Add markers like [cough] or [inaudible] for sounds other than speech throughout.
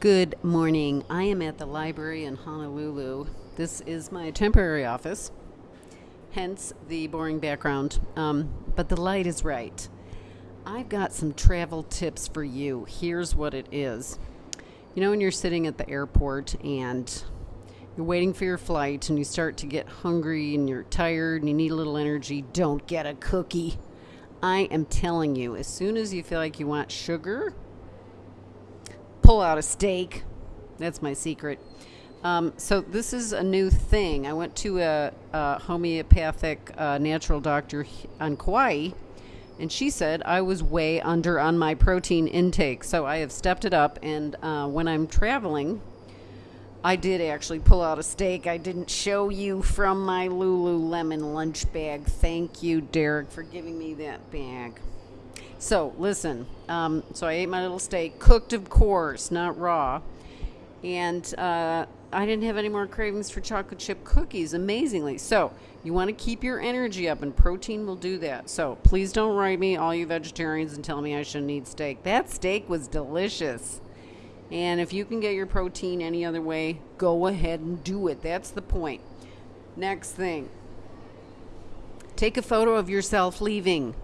Good morning. I am at the library in Honolulu. This is my temporary office, hence the boring background. Um, but the light is right. I've got some travel tips for you. Here's what it is. You know, when you're sitting at the airport and you're waiting for your flight and you start to get hungry and you're tired and you need a little energy, don't get a cookie. I am telling you, as soon as you feel like you want sugar, pull out a steak. That's my secret. Um, so this is a new thing. I went to a, a homeopathic uh, natural doctor on Kauai, and she said I was way under on my protein intake. So I have stepped it up, and uh, when I'm traveling, I did actually pull out a steak. I didn't show you from my Lululemon lunch bag. Thank you, Derek, for giving me that bag. So listen, um, so I ate my little steak, cooked of course, not raw, and uh, I didn't have any more cravings for chocolate chip cookies. Amazingly, so you want to keep your energy up, and protein will do that. So please don't write me, all you vegetarians, and tell me I shouldn't eat steak. That steak was delicious. And if you can get your protein any other way, go ahead and do it. That's the point. Next thing take a photo of yourself leaving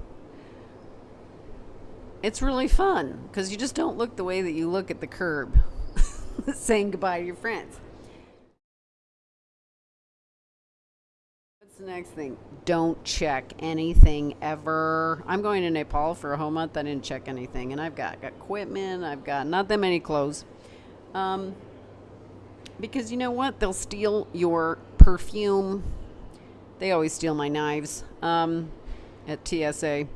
it's really fun because you just don't look the way that you look at the curb [laughs] saying goodbye to your friends. What's the next thing? Don't check anything ever. I'm going to Nepal for a whole month. I didn't check anything, and I've got, got equipment. I've got not that many clothes. Um, because you know what? They'll steal your perfume. They always steal my knives um, at TSA.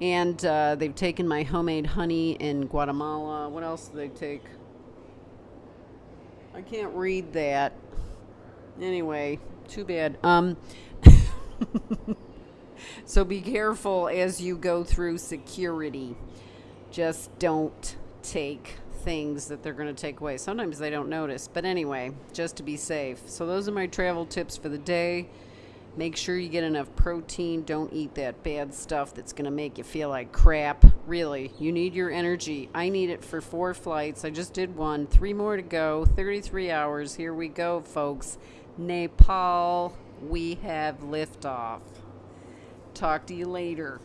And uh, they've taken my homemade honey in Guatemala. What else do they take? I can't read that. Anyway, too bad. Um, [laughs] so be careful as you go through security. Just don't take things that they're going to take away. Sometimes they don't notice. But anyway, just to be safe. So those are my travel tips for the day. Make sure you get enough protein. Don't eat that bad stuff that's going to make you feel like crap. Really, you need your energy. I need it for four flights. I just did one. Three more to go. 33 hours. Here we go, folks. Nepal, we have liftoff. Talk to you later.